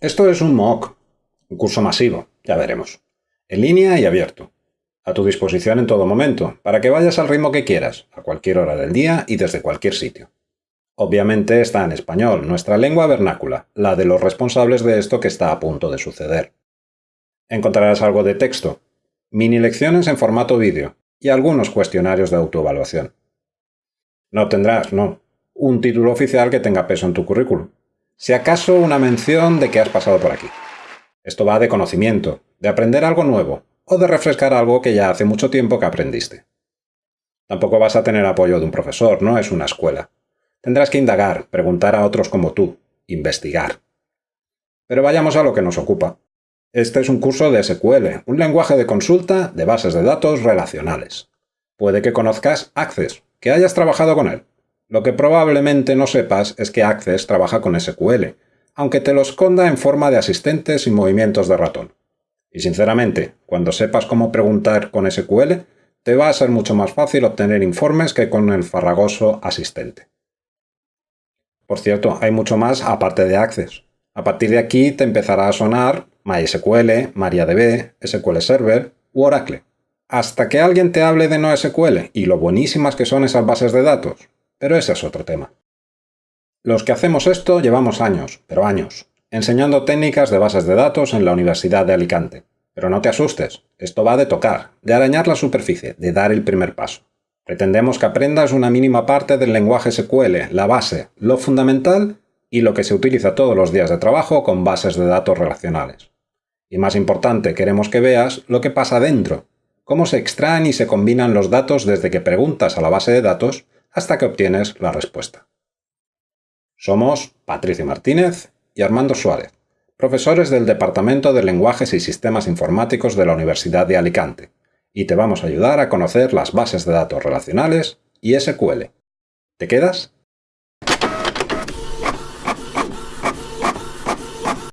Esto es un MOOC, un curso masivo, ya veremos. En línea y abierto. A tu disposición en todo momento, para que vayas al ritmo que quieras, a cualquier hora del día y desde cualquier sitio. Obviamente está en español, nuestra lengua vernácula, la de los responsables de esto que está a punto de suceder. Encontrarás algo de texto, mini lecciones en formato vídeo y algunos cuestionarios de autoevaluación. No obtendrás, no, un título oficial que tenga peso en tu currículum, si acaso una mención de que has pasado por aquí. Esto va de conocimiento, de aprender algo nuevo, o de refrescar algo que ya hace mucho tiempo que aprendiste. Tampoco vas a tener apoyo de un profesor, no es una escuela. Tendrás que indagar, preguntar a otros como tú, investigar. Pero vayamos a lo que nos ocupa. Este es un curso de SQL, un lenguaje de consulta de bases de datos relacionales. Puede que conozcas Access, que hayas trabajado con él. Lo que probablemente no sepas es que Access trabaja con SQL, aunque te lo esconda en forma de asistentes y movimientos de ratón. Y sinceramente, cuando sepas cómo preguntar con SQL, te va a ser mucho más fácil obtener informes que con el farragoso asistente. Por cierto, hay mucho más aparte de Access. A partir de aquí te empezará a sonar MySQL, MariaDB, SQL Server u Oracle. Hasta que alguien te hable de NoSQL y lo buenísimas que son esas bases de datos, pero ese es otro tema. Los que hacemos esto llevamos años, pero años, enseñando técnicas de bases de datos en la Universidad de Alicante. Pero no te asustes, esto va de tocar, de arañar la superficie, de dar el primer paso. Pretendemos que aprendas una mínima parte del lenguaje SQL, la base, lo fundamental y lo que se utiliza todos los días de trabajo con bases de datos relacionales. Y más importante, queremos que veas lo que pasa dentro, cómo se extraen y se combinan los datos desde que preguntas a la base de datos hasta que obtienes la respuesta. Somos Patricio Martínez y Armando Suárez, profesores del Departamento de Lenguajes y Sistemas Informáticos de la Universidad de Alicante, y te vamos a ayudar a conocer las bases de datos relacionales y SQL. ¿Te quedas?